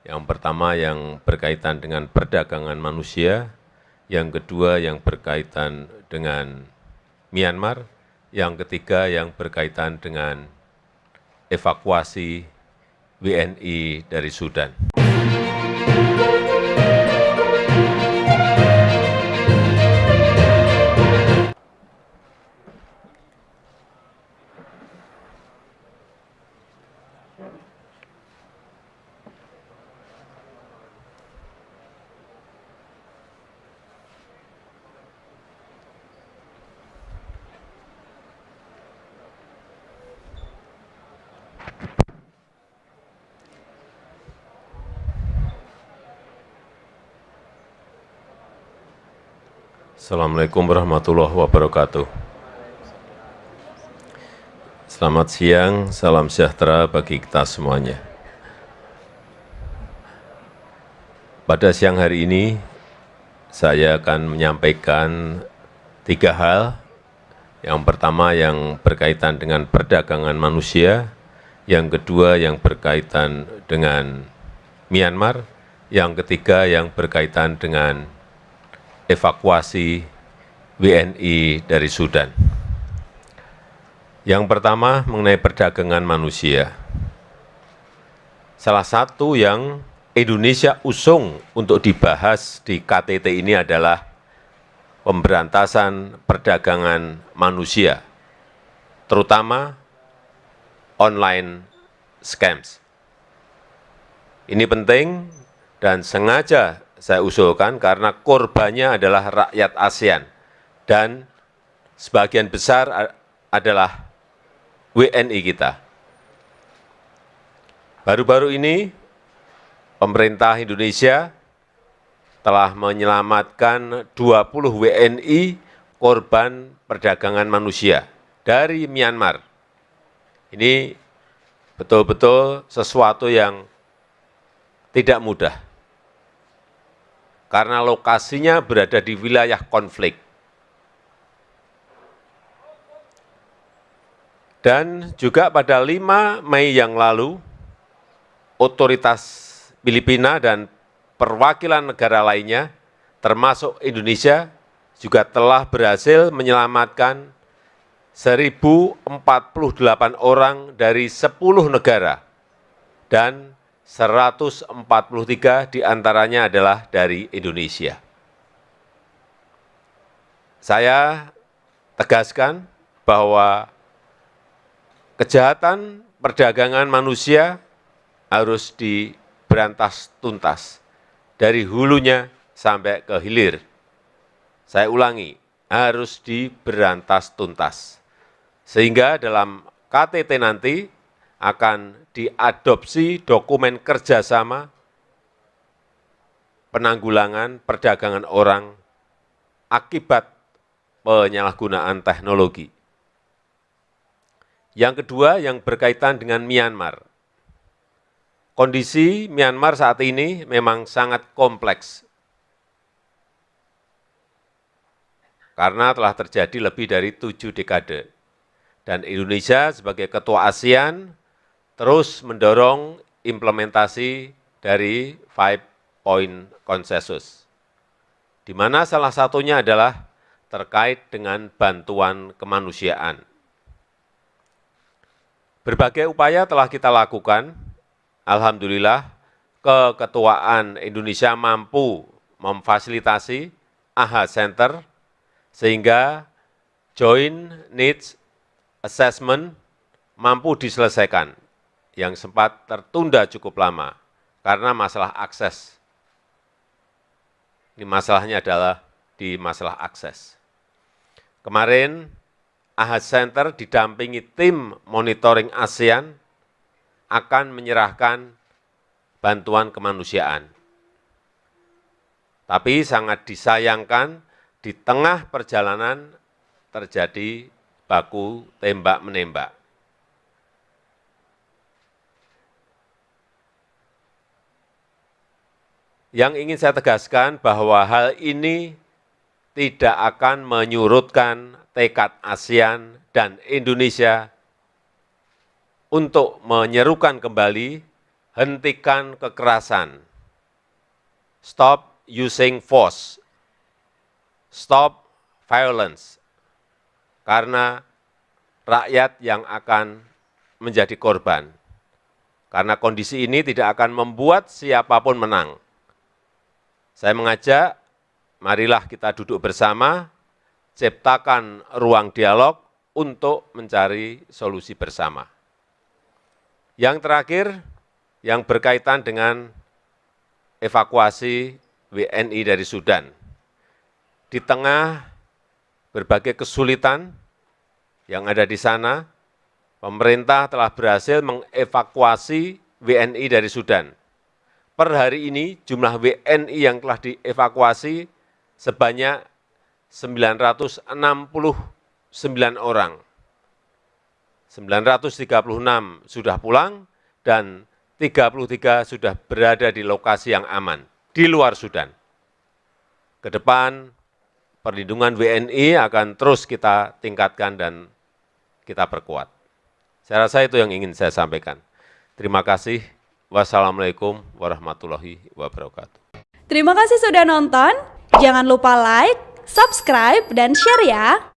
Yang pertama yang berkaitan dengan perdagangan manusia, yang kedua yang berkaitan dengan Myanmar, yang ketiga yang berkaitan dengan evakuasi WNI dari Sudan. Assalamu'alaikum warahmatullahi wabarakatuh. Selamat siang, salam sejahtera bagi kita semuanya. Pada siang hari ini, saya akan menyampaikan tiga hal. Yang pertama yang berkaitan dengan perdagangan manusia, yang kedua yang berkaitan dengan Myanmar, yang ketiga yang berkaitan dengan evakuasi WNI dari Sudan. Yang pertama mengenai perdagangan manusia. Salah satu yang Indonesia usung untuk dibahas di KTT ini adalah pemberantasan perdagangan manusia, terutama online scams. Ini penting dan sengaja saya usulkan karena korbannya adalah rakyat ASEAN dan sebagian besar adalah WNI kita. Baru-baru ini pemerintah Indonesia telah menyelamatkan 20 WNI korban perdagangan manusia dari Myanmar. Ini betul-betul sesuatu yang tidak mudah karena lokasinya berada di wilayah konflik. Dan juga pada 5 Mei yang lalu, otoritas Filipina dan perwakilan negara lainnya, termasuk Indonesia, juga telah berhasil menyelamatkan 1.048 orang dari 10 negara dan 143 di antaranya adalah dari Indonesia. Saya tegaskan bahwa kejahatan perdagangan manusia harus diberantas tuntas, dari hulunya sampai ke hilir. Saya ulangi, harus diberantas tuntas. Sehingga dalam KTT nanti akan diadopsi dokumen kerjasama penanggulangan perdagangan orang akibat penyalahgunaan teknologi. Yang kedua yang berkaitan dengan Myanmar. Kondisi Myanmar saat ini memang sangat kompleks. Karena telah terjadi lebih dari tujuh dekade. Dan Indonesia sebagai ketua ASEAN terus mendorong implementasi dari five point consensus, di mana salah satunya adalah terkait dengan bantuan kemanusiaan. Berbagai upaya telah kita lakukan, Alhamdulillah keketuaan Indonesia mampu memfasilitasi AHA Center, sehingga Joint Needs Assessment mampu diselesaikan yang sempat tertunda cukup lama karena masalah akses. Ini masalahnya adalah di masalah akses. Kemarin AHA Center didampingi tim monitoring ASEAN akan menyerahkan bantuan kemanusiaan. Tapi sangat disayangkan di tengah perjalanan terjadi baku tembak-menembak. Yang ingin saya tegaskan bahwa hal ini tidak akan menyurutkan tekad ASEAN dan Indonesia untuk menyerukan kembali hentikan kekerasan, stop using force, stop violence, karena rakyat yang akan menjadi korban. Karena kondisi ini tidak akan membuat siapa pun menang. Saya mengajak, marilah kita duduk bersama, ciptakan ruang dialog untuk mencari solusi bersama. Yang terakhir, yang berkaitan dengan evakuasi WNI dari Sudan. Di tengah berbagai kesulitan yang ada di sana, pemerintah telah berhasil mengevakuasi WNI dari Sudan. Per hari ini jumlah WNI yang telah dievakuasi sebanyak 969 orang. 936 sudah pulang dan 33 sudah berada di lokasi yang aman, di luar Sudan. Ke depan, perlindungan WNI akan terus kita tingkatkan dan kita perkuat. Saya rasa itu yang ingin saya sampaikan. Terima kasih. Wassalamualaikum warahmatullahi wabarakatuh. Terima kasih sudah nonton. Jangan lupa like, subscribe, dan share ya.